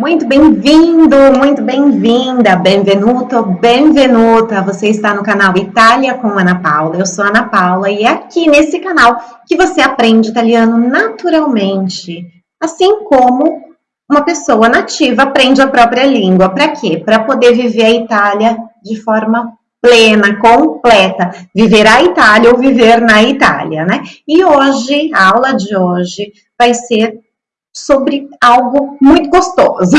Muito bem-vindo, muito bem-vinda, benvenuto, benvenuta. Você está no canal Itália com Ana Paula. Eu sou Ana Paula e é aqui nesse canal que você aprende italiano naturalmente, assim como uma pessoa nativa aprende a própria língua. Para quê? Para poder viver a Itália de forma plena, completa, viver a Itália ou viver na Itália, né? E hoje, a aula de hoje vai ser sobre algo muito gostoso.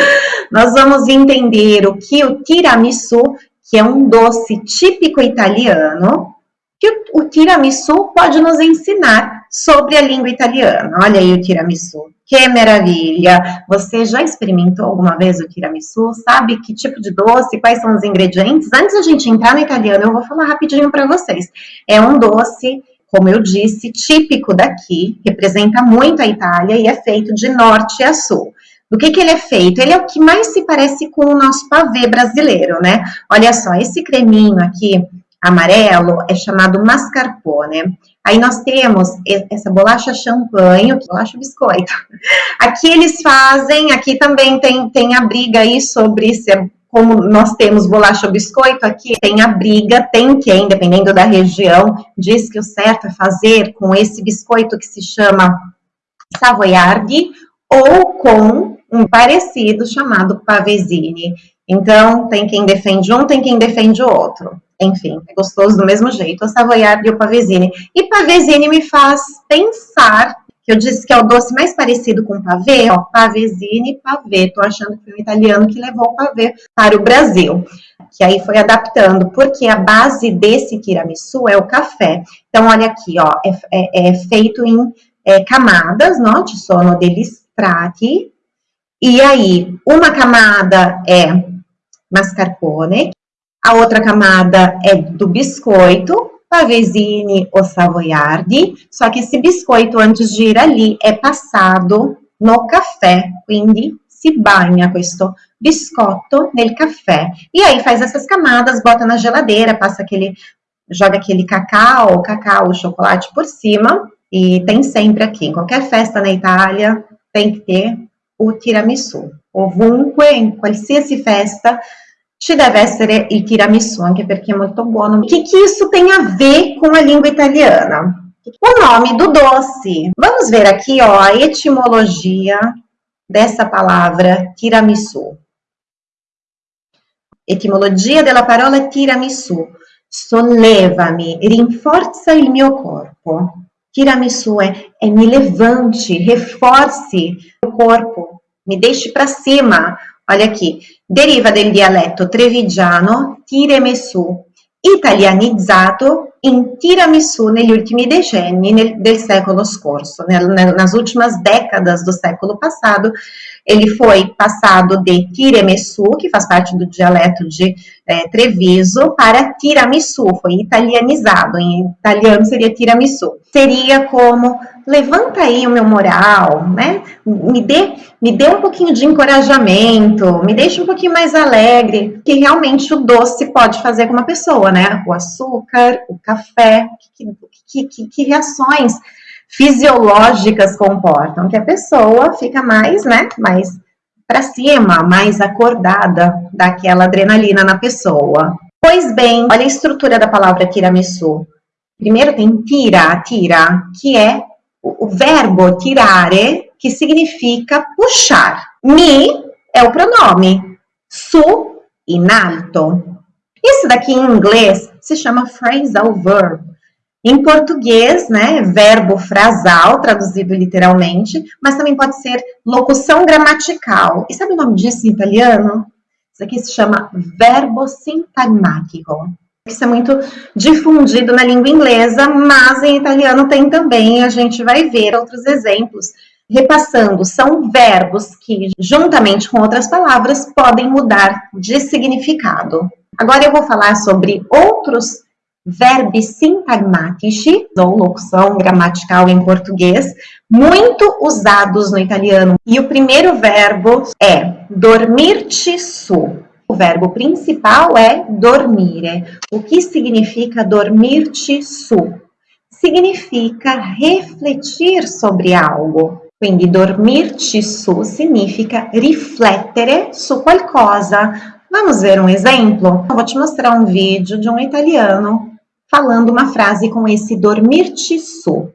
Nós vamos entender o que o tiramisu, que é um doce típico italiano, que o tiramisu pode nos ensinar sobre a língua italiana. Olha aí o tiramisu. Que maravilha! Você já experimentou alguma vez o tiramisu? Sabe que tipo de doce? Quais são os ingredientes? Antes da gente entrar no italiano, eu vou falar rapidinho para vocês. É um doce como eu disse, típico daqui, representa muito a Itália e é feito de norte a sul. Do que, que ele é feito? Ele é o que mais se parece com o nosso pavê brasileiro, né? Olha só, esse creminho aqui, amarelo, é chamado mascarpone. Aí nós temos essa bolacha champanhe, bolacha biscoito. Aqui eles fazem, aqui também tem, tem a briga aí sobre se é como nós temos bolacha ou biscoito, aqui tem a briga, tem quem, dependendo da região, diz que o certo é fazer com esse biscoito que se chama savoiardi ou com um parecido chamado pavesini. Então, tem quem defende um, tem quem defende o outro. Enfim, é gostoso do mesmo jeito, o savoiardi e o pavesini. E pavesini me faz pensar que eu disse que é o doce mais parecido com pavê, ó, pavesine pavê. Tô achando que foi um italiano que levou o pavê para o Brasil, que aí foi adaptando, porque a base desse tiramisu é o café. Então, olha aqui, ó, é, é, é feito em é, camadas, no? Ci sono degli strati, e aí, uma camada é mascarpone, a outra camada é do biscoito, pavesini ou savoiardi, só que esse biscoito, antes de ir ali, é passado no caffè, quindi si bagna questo biscotto nel caffè. E aí faz essas camadas, bota na geladeira, passa aquele, joga aquele cacau, cacau, chocolate por cima, e tem sempre aqui, em qualquer festa na Itália, tem que ter o tiramisu. Ovunque, em qualsiasi festa, ci deve essere il tiramisù, anche perché è molto buono. O que, que isso tem a ver com a língua italiana? O nome do doce. Vamos ver aqui, ó, a etimologia dessa palavra tiramisu. Etimologia della parola tiramisu. Sollevami, rinforza il mio corpo. Tiramisu é, é me levante, reforce o corpo, me deixe para cima. Olha aqui, deriva del dialetto trevigiano tiramisu, italianizzato in tiramisu negli ultimi decenni nel, del secolo scorso. Nel, nas últimas décadas do século passado, ele foi passado de tiramisu, que faz parte do dialeto de é, Treviso, para tiramisu, foi italianizado, em italiano seria tiramisu. Seria como, levanta aí o meu moral, né? Me dê, me dê um pouquinho de encorajamento, me deixe um pouquinho mais alegre, que realmente o doce pode fazer com uma pessoa, né? O açúcar, o café, que, que, que, que reações fisiológicas comportam, que a pessoa fica mais, né, mais para cima, mais acordada daquela adrenalina na pessoa. Pois bem, olha a estrutura da palavra tiramisu. Primeiro tem tira, tira, que é o, verbo tirare, que significa puxar. Mi é o pronome, su, in alto. Isso daqui em inglês se chama phrasal verb. Em português, né, verbo frasal, traduzido literalmente, mas também pode ser locução gramatical. E sabe o nome disso em italiano? Isso aqui se chama verbo sintagmático. Isso é muito difundido na língua inglesa, mas em italiano tem também, a gente vai ver outros exemplos. Repassando, são verbos que, juntamente com outras palavras, podem mudar de significado. Agora eu vou falar sobre outros verbi sintagmatici, ou locução gramatical em português, muito usados no italiano. E o primeiro verbo é dormir-te su. O verbo principal é dormire. O que significa dormir-te su? Significa refletir sobre algo. Quindi dormirci su significa riflettere su qualcosa. Vamos ver um exemplo? Eu vou te mostrar um vídeo de um italiano falando uma frase com esse dormirci su.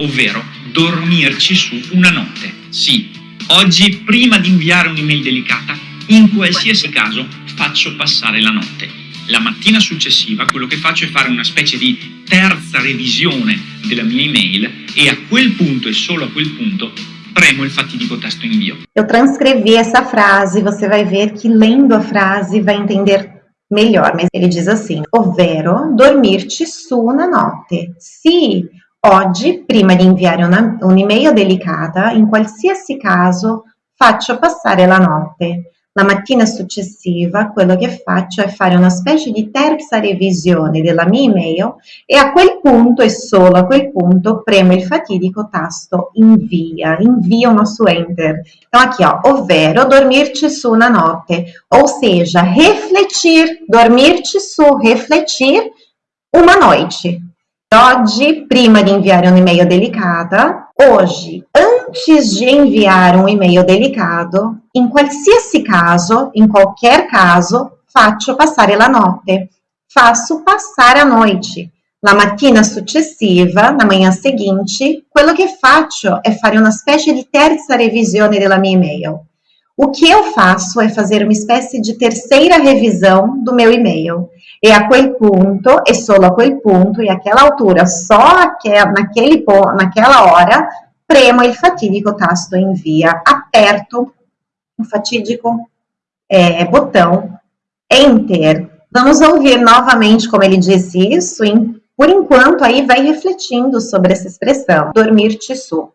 Ovvero dormirci su una notte. Sì, oggi prima di inviare un'email delicata, in qualsiasi caso faccio passare la notte. La mattina successiva quello che faccio è fare una specie di terza revisione della mia email e a quel punto e solo a quel punto premo il fatidico tasto invio. Eu transcrevi essa frase, você vai ver que lendo a frase vai entender melhor, mas ele diz assim, ovvero dormirci su una notte. Sì, oggi, prima di inviare un'email delicata, in qualsiasi caso faccio passare la notte. La mattina successiva quello che faccio è fare una specie di terza revisione della mia email e a quel punto e solo a quel punto premo il fatidico tasto invia, invia uno su enter. Ovvero dormirci su una notte, ou seja, refletir, dormirci su, refletir uma noite. Oggi, prima di inviare un'email delicata, hoje, antes de enviar um e-mail delicado, em qualsiasi caso, em qualquer caso, faccio passare la notte. Faço passar a noite. La mattina successiva, na manhã seguinte, quello che faccio è fare una specie di terza revisione della mia e-mail. O que eu faço é fazer uma espécie de terceira revisão do meu e-mail. E a quel punto, e solo a quel punto, e aquela altura, só aquel, naquele, naquela hora, premo il fatidico tasto invia, aperto o fatídico é, botão Enter. Vamos ouvir novamente como ele disse isso, e por enquanto aí vai refletindo sobre essa expressão, dormirci su.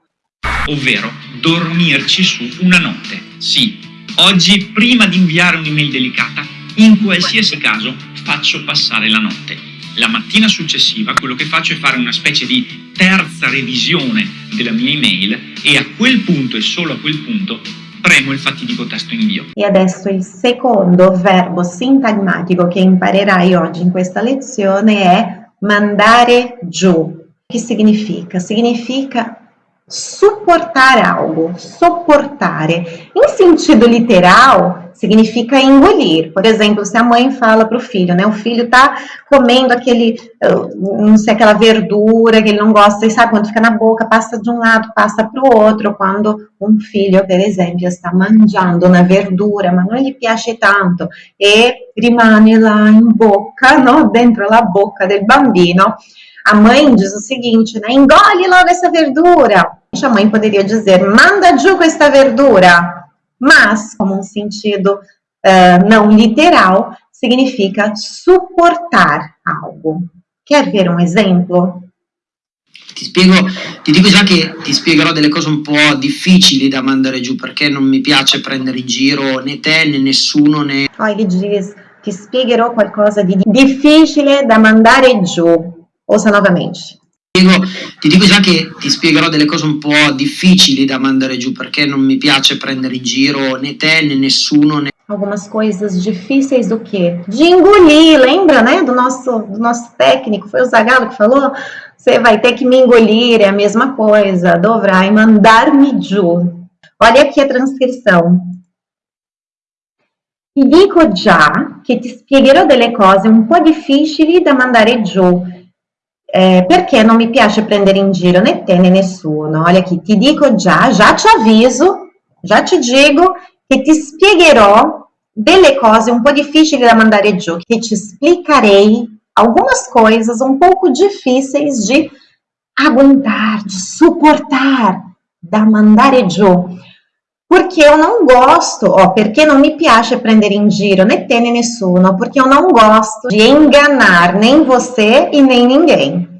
Ovvero, dormirci su una notte. Sì, oggi prima di un'email delicata, in qualsiasi caso faccio passare la notte. La mattina successiva quello che faccio è fare una specie di terza revisione della mia email e a quel punto e solo a quel punto premo il fatidico tasto invio. E adesso il secondo verbo sintagmatico che imparerai oggi in questa lezione è mandare giù. Che significa? Significa suportar algo, suportare. Em sentido literal, significa engolir. Por exemplo, se a mãe fala para o filho, né? O filho tá comendo aquele, não sei, aquela verdura que ele não gosta, e sabe quando fica na boca, passa de um lado, passa para o outro. Quando um filho, per esempio, está mangiando una verdura, ma non gli piace tanto, e rimane lá em boca, no? dentro la boca del bambino, a mãe diz o seguinte, né? Engole logo essa verdura. A mãe poderia dizer, manda giù questa verdura. Mas, como um sentido uh, não literal, significa suportar algo. Quer ver um exemplo? Ti spiego, ti dico già che ti spiegherò delle cose un po' difficili da mandare giù perché non mi piace prendere in giro né te né nessuno né... Oh, ele diz, ti spiegherò qualcosa di difficile da mandare giù. Ouça novamente. Diego, ti dico già che ti spiegherò delle cose un po' difficili da mandare giù perché non mi piace prendere in giro né te né nessuno né algumas coisas difíceis do quê? De engolir, lembra, né, do nosso, do nosso técnico, foi o Zagallo que falou, você vai ter que me engolir, é a mesma coisa, dovrai mandar-me giù. Olha aqui a transcrição. Ti dico già che ti spiegherò delle cose un po' difficili da mandare giù, eh, perché non mi piace prendere in giro né te né nessuno. Olha aqui, ti dico già, já te aviso, já te digo che ti spiegherò delle cose un po' difficili da mandare giù, che ti explicarei algumas coisas um pouco difíceis de aguentar, de suportar, da mandare giù. Porque eu não gosto, ó, perché non mi piace prendere in giro né te né nessuno, porque eu não gosto de enganar nem você e nem ninguém.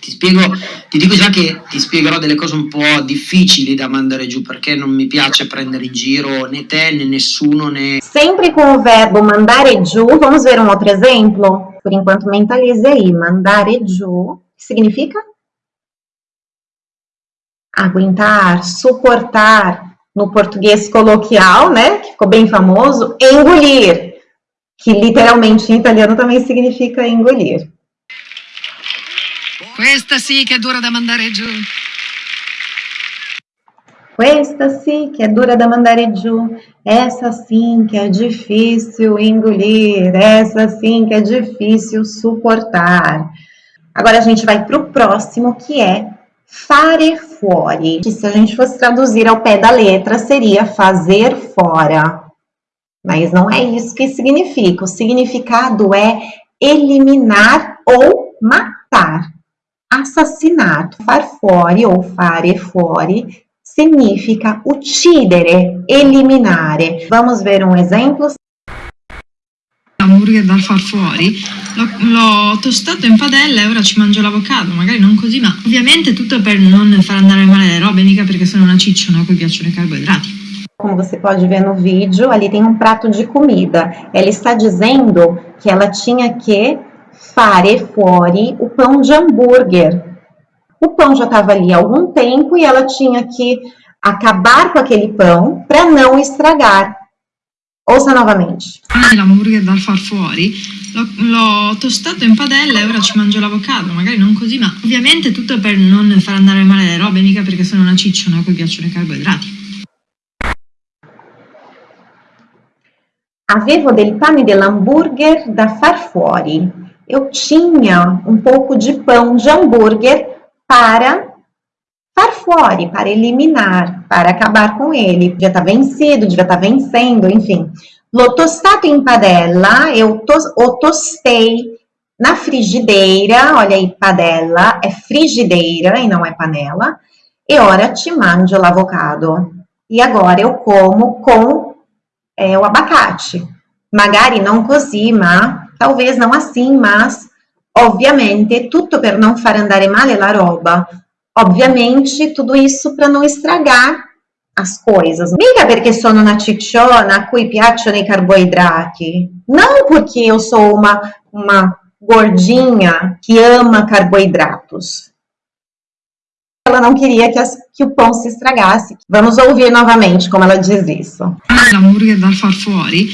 Ti spiego, ti dico già che ti spiegherò delle cose un po' difficili da mandare giù perché non mi piace prendere in giro né te né nessuno né... Sempre com o verbo mandare giù, vamos ver um outro exemplo? Por enquanto mentalize aí, mandare giù, significa? Aguentar, suportar, no português coloquial, né, que ficou bem famoso, engolir, que literalmente em italiano também significa engolir. Questa sì che è dura da mandare giù. Questa sì che è dura da mandare giù, essa sim que é difícil engolir, essa sim que é difícil suportar. Agora a gente vai para o próximo, que é fare fuori. Se a gente fosse traduzir ao pé da letra, seria fazer fora. Mas não é isso que significa. O significado é eliminar ou matar. Assassinato, far fuori ou fare fuori significa uccidere, eliminare. Vamos ver um exemplo? Hamburger da far fuori, l'ho tostato in padella e ora ci mangio l'avocado, magari non così, ma ovviamente tutto per non far andare male le robe, mica perché sono una cicciona a cui piacciono i carboidrati. Como você pode ver no vídeo, ali tem um prato de comida. Ela está dizendo que ela tinha que fare fuori o pão de hambúrguer, o pão já estava ali há algum tempo e ela tinha que acabar com aquele pão para não estragar. Ouça novamente. L'hamburger da far fuori l'ho tostato in padella e ora ci mangio l'avocado, magari non così, ma ovviamente tutto per non far andare male le robe, mica perché sono una cicciona a cui piacciono i carboidrati. Avevo del pane dell'hambúrguer da far fuori. Eu tinha um pouco de pão de hambúrguer para far fuori, para eliminar, para acabar com ele. Devia estar tá vencido, devia estar tá vencendo, enfim. L'ho tostato in padella, eu tos, o tostei na frigideira, olha aí, padella é frigideira e não é panela. E ora ti mangio l'avocado. E agora eu como com é, o abacate. Magari não così, ma talvez não assim, mas Ovviamente, tutto per non fare andare male la roba. Ovviamente, tudo isso para não estragar as coisas. Mica perché sono una cicciona a cui piacciono i carboidrati. Não porque eu sou uma, uma gordinha que ama carboidratos ela não queria que, as, que, o pão se estragasse. Vamos ouvir novamente como ela diz isso. L'hamburger da far fuori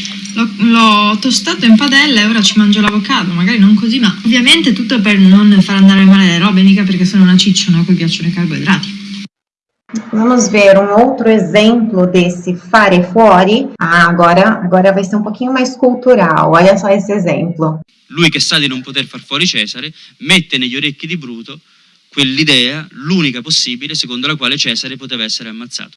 l'ho tostato in padella e ora ci mangio l'avocado, magari non così, ma ovviamente tutto per non far andare male le robe, mica perché sono una cicciona a cui piacciono i carboidrati. Vamos ver um outro exemplo desse fare fuori. Ah, agora, agora vai ser um pouquinho mais cultural. Olha só esse exemplo. Lui che sa di non poter far fuori Cesare, mette negli orecchi di Bruto quell'idea, l'unica possibile, secondo la quale Cesare poteva essere ammazzato.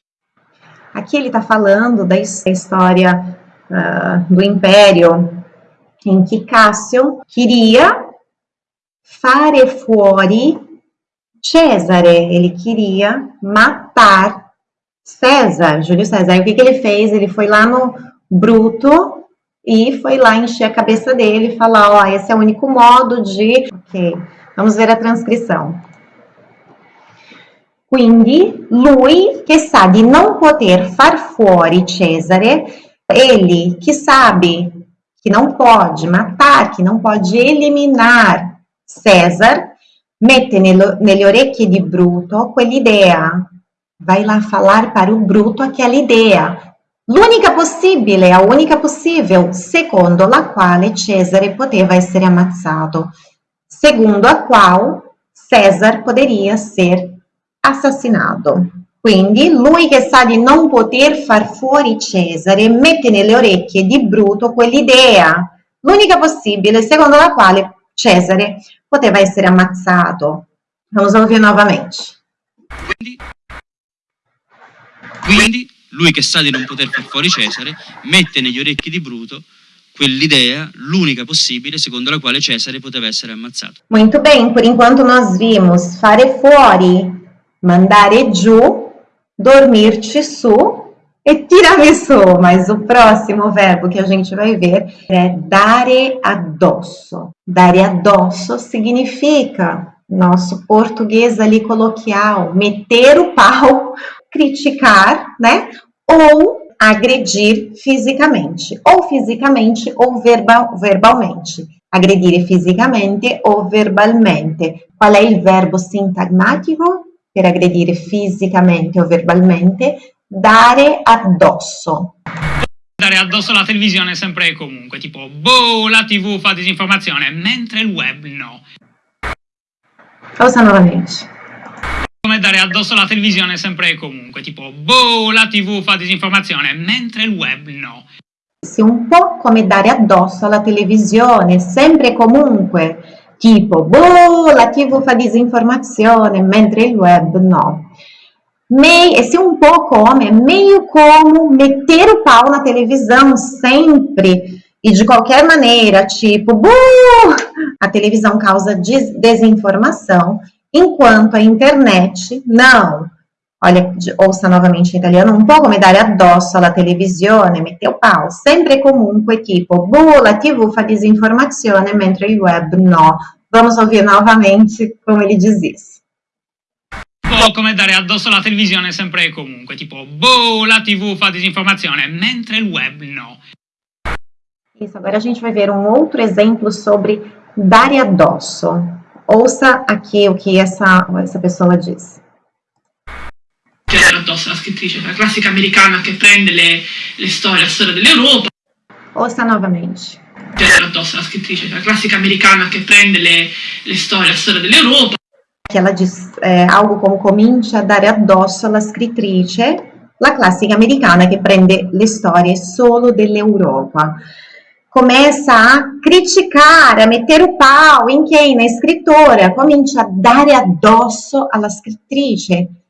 Aqui ele está falando da história uh, do Império, em que Cássio queria fare fuori Cesare, ele queria matar César, Júlio César. E o que, que ele fez? Ele foi lá no Bruto e foi lá encher a cabeça dele e falar, ó, esse é o único modo de... Ok, vamos ver a transcrição. Quindi lui che sa di non poter far fuori Cesare, ele que sabe que não pode matar, que não pode eliminar César, mette nelle, orecchie di Bruto quell'idea. Vai lá falar para o Bruto aquela ideia. L'unica possibile, a unica possível, secondo la quale Cesare poteva essere ammazzato, secondo a qual César poderia ser assassinato. Quindi lui che sa di non poter far fuori Cesare mette nelle orecchie di Bruto quell'idea, l'unica possibile, secondo la quale Cesare poteva essere ammazzato. Vamos ouvir novamente. Quindi, quindi lui che sa di non poter far fuori Cesare mette negli orecchi di Bruto quell'idea, l'unica possibile, secondo la quale Cesare poteva essere ammazzato. Muito bem, por enquanto nós vimos fare fuori mandare giù, dormir-te su e tirare su. Mas o próximo verbo que a gente vai ver é dare addosso. Dare addosso significa, nosso português ali coloquial, meter o pau, criticar, né? Ou agredir fisicamente, ou fisicamente ou verbal, verbalmente. Agredire fisicamente ou verbalmente. Qual é o verbo sintagmático? Per aggredire fisicamente o verbalmente, dare addosso. Dare addosso alla televisione sempre e comunque, tipo, boh, la tv fa disinformazione, mentre il web no. Cosa nuovamente? come dare addosso alla televisione sempre e comunque, tipo, boh, la tv fa disinformazione, mentre il web no. Un po' come dare addosso alla televisione, sempre e comunque, tipo, boh, la tv fa disinformazione, mentre il web no. Meio, esse um pouco come, meio como meter o pau na televisão sempre e de qualquer maneira, tipo, buh! a televisão causa des desinformação, enquanto a internet não. Olha, ouça novamente em italiano, un po' come dare addosso alla televisione, mette o pau, sempre comunque tipo, buh, la tv fa disinformazione, mentre il web no. Vamos ouvir novamente como ele diz isso. Un po' come dare addosso alla televisione sempre e comunque, tipo, boh, la tv fa disinformazione, mentre il web no. Isso, agora a gente vai ver um outro exemplo sobre dare addosso. Ouça aqui o que essa, essa pessoa diz. Dare addosso alla scrittrice, la classica americana che prende le, le storie, la storia dell'Europa. Ouça novamente. Dare addosso alla scrittrice, la classica americana che prende le, le storie, la storia dell'Europa. Que ela diz é, algo como comincia a dare addosso alla scrittrice, la classica americana che prende le storie solo dell'Europa começa a criticar, a meter o pau em quem? Na escritora, comincia a dare addosso alla scrittrice.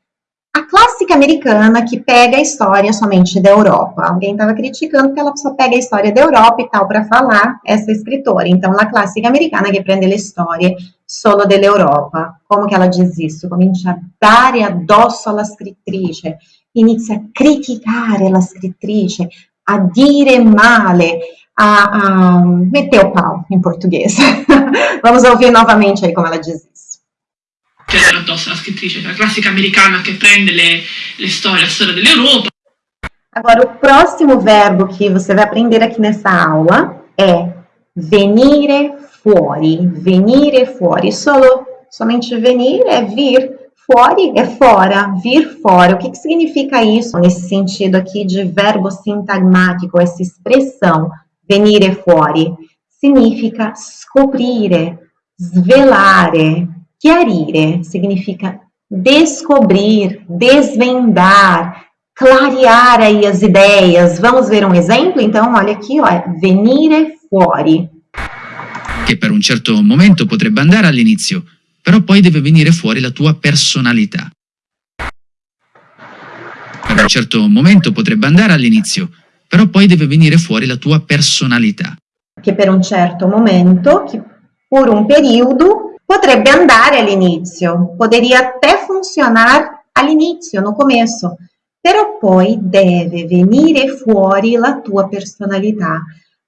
A clássica americana que pega a história somente da Europa. Alguém estava criticando que ela só pega a história da Europa e tal para falar essa escritora. Então, a clássica americana que prende a história solo dell'Europa. Como que ela diz isso? Comincia a dare addosso alla scrittrice, inizia a criticare la scrittrice, a dire male, a, a meter o pau em português. Vamos ouvir novamente aí como ela diz isso. Alla scrittrice, la classica americana che prende le, le storie, la storia dell'Europa. Agora, o próximo verbo que você vai aprender aqui nessa aula é venire fuori. Venire fuori. Solo, somente venir é vir, fuori é fora, vir fora. O que, que significa isso nesse sentido aqui de verbo sintagmático, essa expressão? venire fuori significa scoprire, svelare, chiarire, significa descobrir, desvendar, clarear aí as ideias. Vamos ver um exemplo? Então, olha aqui, ó, venire fuori. Che per un certo momento potrebbe andare all'inizio, però poi deve venire fuori la tua personalità. Per un certo momento potrebbe andare all'inizio, però poi deve venire fuori la tua personalità. Che per un certo momento, che por un periodo, potrebbe andare all'inizio, poderia até funcionar all'inizio, no começo, però poi deve venire fuori la tua personalità,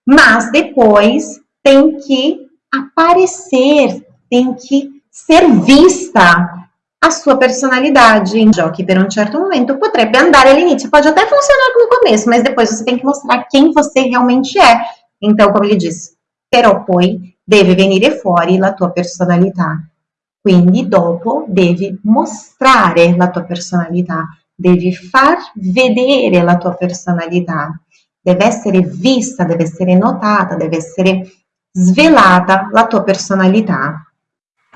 mas depois tem que aparecer, tem que ser vista a sua personalidade em que per um certo momento potrebbe andare all'inizio, pode até funcionar no começo, mas depois você tem que mostrar quem você realmente é. Então, como ele diz, però poi deve venire fuori la tua personalità. Quindi dopo devi mostrare la tua personalità, devi far vedere la tua personalità, deve essere vista, deve essere notata, deve essere svelata la tua personalità.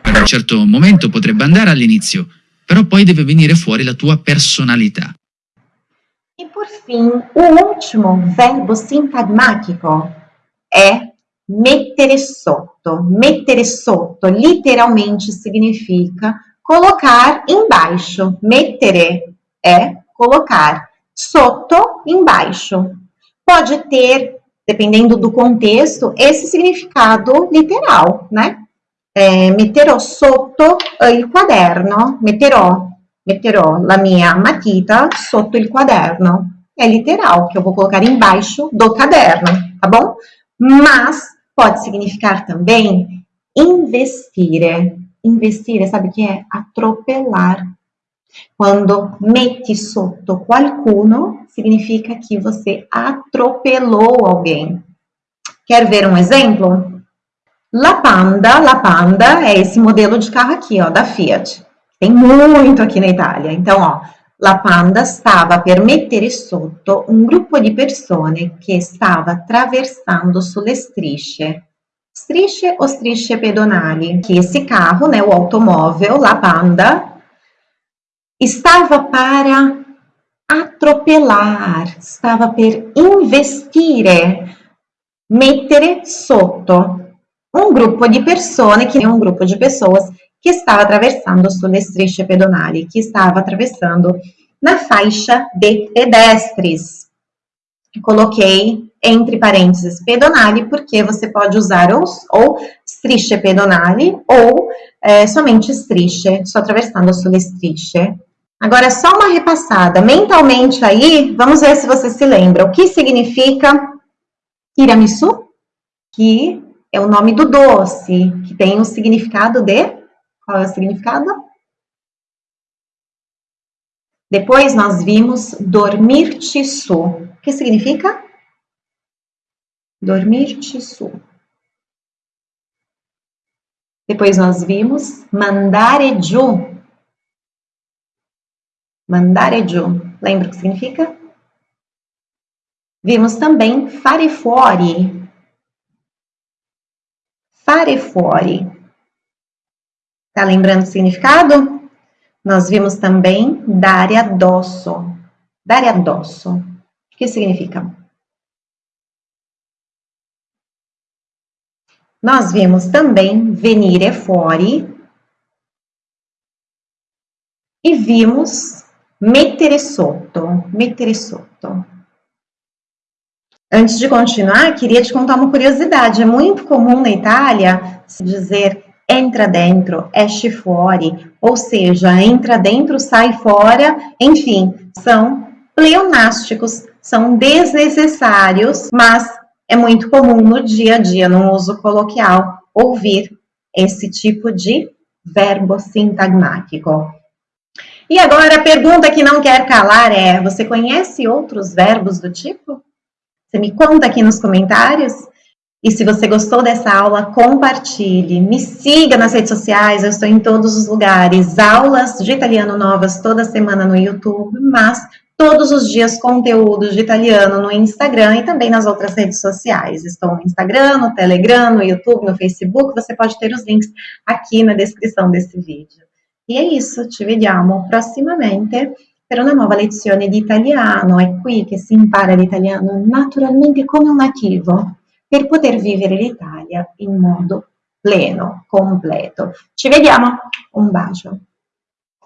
Per un certo momento potrebbe andare all'inizio, però poi deve venire fuori la tua personalità. E por fim, o último verbo sintagmático é mettere sotto. Mettere sotto literalmente significa colocar embaixo. Mettere é colocar. Sotto, embaixo. Pode ter, dependendo do contexto, esse significado literal, né? eh, metterò sotto eh, il quaderno, metterò, metterò la mia matita sotto il quaderno. É literal, que eu vou colocar embaixo do caderno, tá bom? Mas pode significar também investire. Investire, sabe o que é? Atropelar. Quando metti sotto qualcuno, significa que você atropelou alguém. Quer ver um exemplo? La Panda, La Panda é esse modelo de carro aqui, ó, da Fiat. Tem muito aqui na Itália. Então, ó, La Panda stava per mettere sotto un gruppo di persone che stava attraversando sulle strisce. Strisce o strisce pedonali? Que esse carro, né, o automóvel, La Panda, Stava para atropelar, stava per investire, mettere sotto un gruppo di persone, che è un gruppo di pessoas che stava attraversando sulle strisce pedonali, que estava atravessando na faixa de pedestres. Coloquei entre parênteses pedonale, porque você pode usar ou, ou strisce pedonali ou é, somente strisce, só atravessando sulle strisce. Agora, só uma repassada mentalmente aí, vamos ver se você se lembra. O que significa tiramisu? Que é o nome do doce, que tem o significado de... Qual é o significado? Depois nós vimos dormir tisu. O que significa? Dormir tisu. Depois nós vimos mandare giù. Mandare giù. Lembra o que significa? Vimos também fare fuori. Fare fuori. Tá lembrando o significado? Nós vimos também dare addosso. Dare addosso. O que significa? Nós vimos também venire fuori. E vimos mettere sotto. Mettere sotto. Antes de continuar, queria te contar uma curiosidade. É muito comum na Itália se dizer entra dentro, esce fuori, ou seja, entra dentro, sai fora, enfim, são pleonásticos, são desnecessários, mas é muito comum no dia a dia, no uso coloquial, ouvir esse tipo de verbo sintagmático. E agora a pergunta que não quer calar é: você conhece outros verbos do tipo? Você me conta aqui nos comentários. E se você gostou dessa aula, compartilhe. Me siga nas redes sociais, eu estou em todos os lugares. Aulas de italiano novas toda semana no YouTube, mas todos os dias conteúdos de italiano no Instagram e também nas outras redes sociais. Estou no Instagram, no Telegram, no YouTube, no Facebook. Você pode ter os links aqui na descrição desse vídeo. E é isso, ci vediamo prossimamente per una nuova lezione di italiano. È qui che si impara l'italiano naturalmente come un nativo per poter vivere l'Italia in modo pleno, completo. Ci vediamo, un bacio.